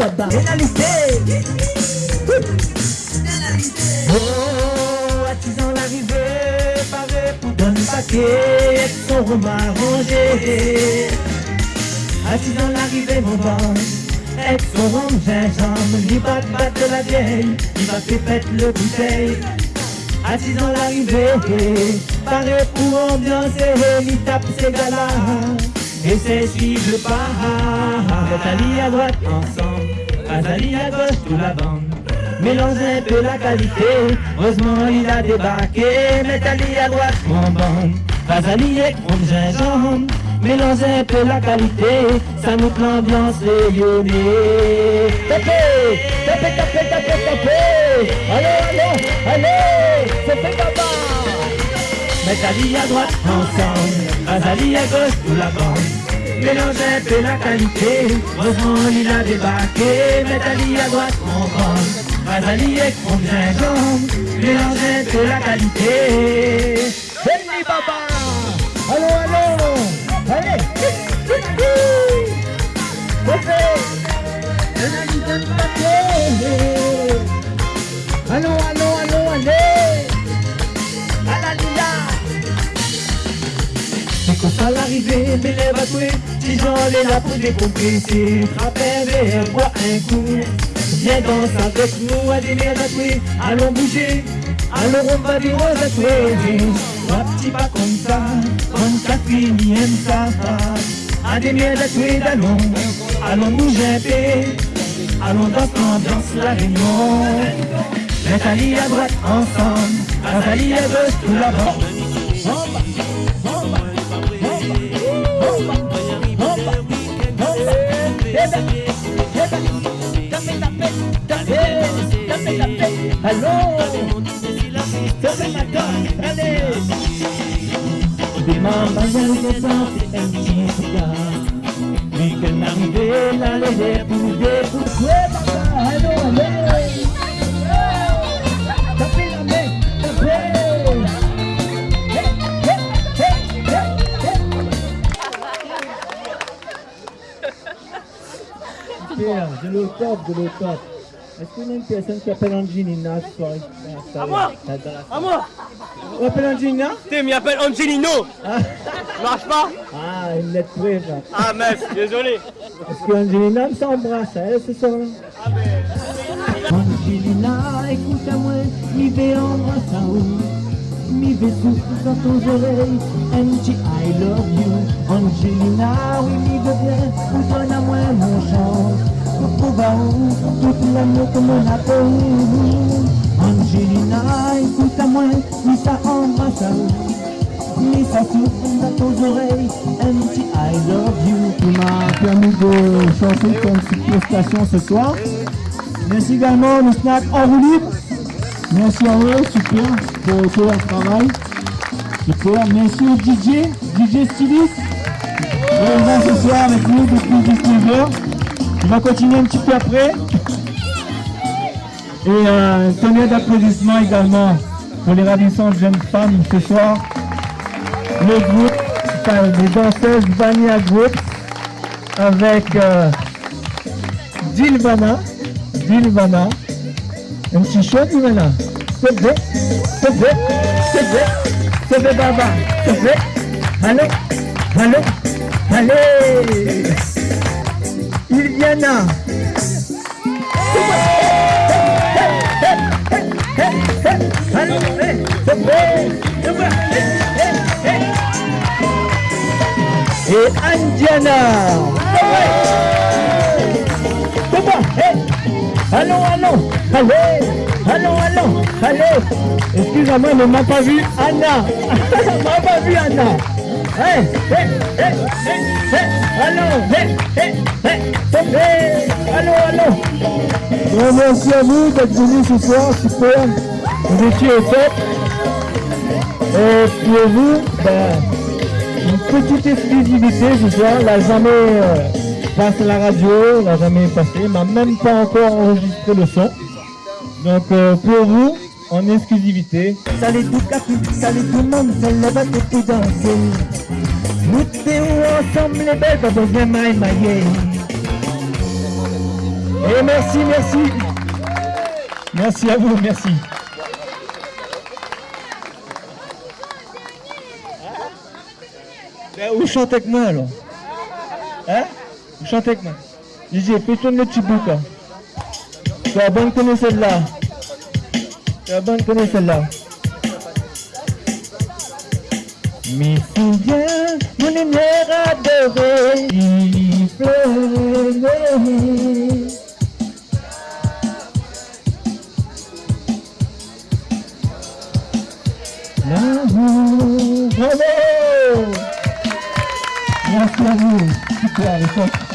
baba. Pénalité. Oh, attisant l'arrivée, paré pour donner paquet, son romain rangé. Attisant l'arrivée, mon bon, avec son rond gingembre, il va battre la vieille, il va faire pète le bouteille. Assis dans l'arrivée, paré pour ambiancer, il tape ses galas et c'est suivre le pas. Nathalie à droite ensemble, Azali à gauche tout la bande. Mélange un peu la qualité, heureusement il a débarqué. Nathalie à droite mon bande, Azali avec mon gingembre. Mélange un peu la qualité, ça nous l'ambiance rayonnée. Tapez, tapez, tapez, tapez, tapez. Allez, allez, allez, c'est fait papa. Nathalie à droite ensemble, Azali à gauche tout la bande. Mélange un peu la qualité, heureusement il a débarqué. Nathalie à droite mon bande, Azali avec mon gingembre. Mélange un peu la qualité. Venez papa. Allô, allô. Allez. Allô, allô, Ça l'arrivée, mais les batoués, si j'en ai là pour décompresser, frappe un verre, bois un coup. Viens danser avec nous à des mères tatouées, allons bouger, allons on va dire aux tatoués. Un petit pas comme ça, comme Catherine aime ça. À des mères tatouées d'allons, allons bouger un peu, allons dans l'ambiance la réunion. Nathalie à droite ensemble, Nathalie à gauche tout la bande. Allô C'est ma donne, allez Des de danser un petit regard Oui que m'arriver là les épouser Pourquoi papa Allô, allez Tapez la main, tapez. Super, de l'eau top, de. Est-ce qu'il y a une personne qui appelle Angelina ce soir À moi! À moi! On appelle Angelina? T'es, m'y appelle Angelino! Ah. Marche pas? Ah, une lettre là. Ah mince, désolé. Est-ce que Angelina me s'embrasse elle ce soir? Angelina, écoute-moi, mi vais embrasser où Mi vais souffler dans tes oreilles Angie, I love you. Angelina, oui, mi veux bien Donne à moi Pour pouvoir tout l'amour que mon appelle Angelina, écoute-moi, mi ça embrasse où Mi ça souffle dans tes oreilles Angie, I love you qui m'a permis de chanter comme petite prestation ce soir. Merci également le snack en roue libre. Merci à eux, super, pour tout leur travail. Super, merci au DJ, DJ Stylist. Présent ce soir avec nous depuis 19h. On va continuer un petit peu après. Et euh, un tonnerre d'applaudissements également pour les ravissantes jeunes femmes ce soir. Le groupe, enfin, les danseuses Vania Group avec euh, Dilvana. Dilvana. Un petit chaud, Dilvana. C'est vrai, c'est vrai, c'est vrai, c'est vrai, Baba, c'est vrai. Allô, allô, allez. Iliana. Et moi. Allons, allons. Allez. Allons, allons. Allez. Excusez-moi, mais m'a pas vu Anna. m'a pas vu Anna. Hey, hey. Allons. Merci à vous d'être venus ce soir. Super. Vous étiez au top. Et pour vous, ben, une petite exclusivité ce soir, n'a jamais euh, passé à la radio, n'a jamais passé, elle m'a même pas encore enregistré le son. Donc euh, pour vous, en exclusivité. Salut tout café, salut tout le monde, c'est le bateau pour danser. Nous t'es où ensemble les belles, pas besoin de mailler. Et merci, merci. Merci à vous, merci. Ben, vous chantez avec moi alors Hein Vous chantez avec moi DJ, fais tourner le petit hein. Tu vas bonne connaître celle-là. Celle-là. Me souviens, mon lumière adorée, il Merci à vous.